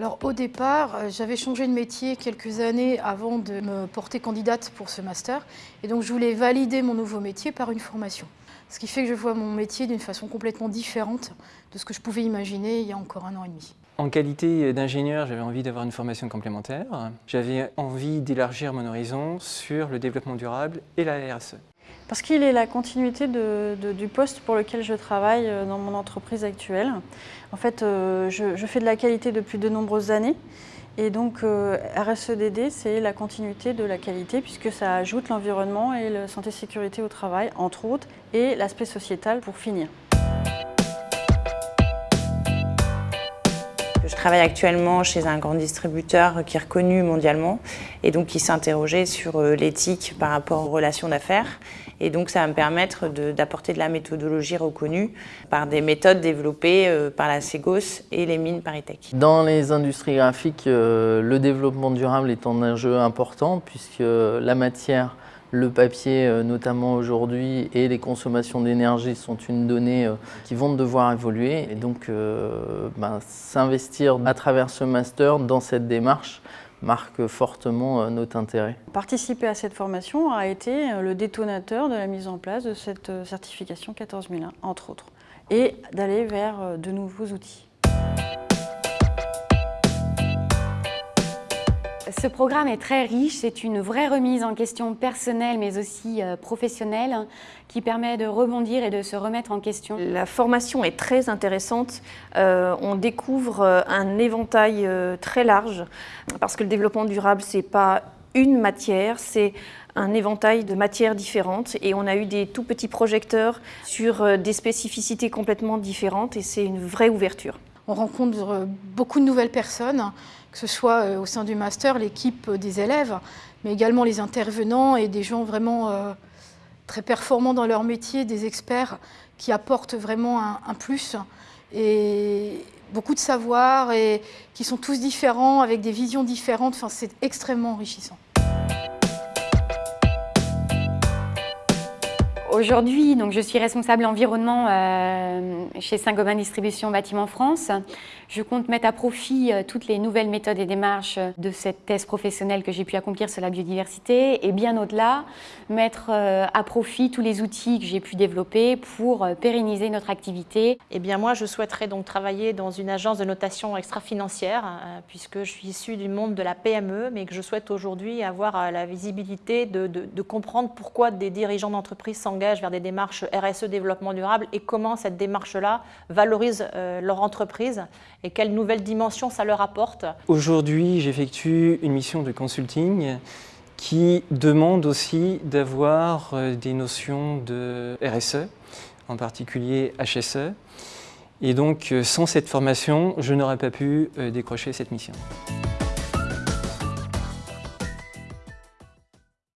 Alors au départ, euh, j'avais changé de métier quelques années avant de me porter candidate pour ce master. Et donc je voulais valider mon nouveau métier par une formation. Ce qui fait que je vois mon métier d'une façon complètement différente de ce que je pouvais imaginer il y a encore un an et demi. En qualité d'ingénieur, j'avais envie d'avoir une formation complémentaire. J'avais envie d'élargir mon horizon sur le développement durable et la RSE. Parce qu'il est la continuité du poste pour lequel je travaille euh, dans mon entreprise actuelle. En fait, euh, je, fais de la qualité depuis de nombreuses années. Et donc, euh, RSEDD, c'est la continuité de la qualité puisque ça ajoute l'environnement et la santé-sécurité au travail, entre autres, et l'aspect sociétal pour finir. Je travaille actuellement chez un grand distributeur qui est reconnu mondialement et donc qui interrogé sur euh, l'éthique par rapport aux relations d'affaires. Et donc ça va me permettre d'apporter de, la méthodologie reconnue par des méthodes développées euh, par la Segos et les mines Paritech. Dans les industries graphiques, euh, le développement durable est un enjeu important puisque la matière le papier, euh, notamment aujourd'hui, et les consommations d'énergie sont une donnée euh, qui vont devoir évoluer. Et donc, euh, ben, s'investir à travers ce master dans cette démarche marque fortement notre intérêt. Participer à cette formation a été le détonateur de la mise en place de cette certification 14001, entre autres, et d'aller vers de nouveaux outils. Ce programme est très riche, c'est une vraie remise en question personnelle mais aussi euh, professionnelle qui permet de rebondir et de se remettre en question. La formation est très intéressante, euh, on découvre euh, un éventail très large parce que le développement durable c'est pas une matière, c'est un éventail de matières différentes et on a eu des tout petits projecteurs sur des spécificités complètement différentes et c'est une vraie ouverture. On rencontre beaucoup de nouvelles personnes que ce soit euh, au sein du master, l'équipe des élèves, mais également les intervenants et des gens vraiment euh, très performants dans leur métier, des experts qui apportent vraiment un, plus et beaucoup de savoir et qui sont tous différents avec des visions différentes. Enfin, c'est extrêmement enrichissant. Aujourd'hui, donc, je suis responsable environnement euh, chez Saint-Gobain Distribution Bâtiment France. Je compte mettre à profit euh, toutes les nouvelles méthodes et démarches de cette thèse professionnelle que j'ai pu accomplir sur la biodiversité et bien au-delà, mettre euh, à profit tous les outils que j'ai pu développer pour pérenniser notre activité. Eh bien moi, je souhaiterais donc travailler dans une agence de notation extra-financière puisque je suis issue du monde de la PME, mais que je souhaite aujourd'hui avoir la visibilité de, de comprendre pourquoi des dirigeants d'entreprise s'engagent vers des démarches RSE développement durable et comment cette démarche-là valorise euh, leur entreprise et quelle nouvelle dimension ça leur apporte. Aujourd'hui, j'effectue une mission de consulting qui demande aussi d'avoir euh, des notions de RSE, en particulier HSE. Et donc, euh, sans cette formation, je n'aurais pas pu décrocher cette mission.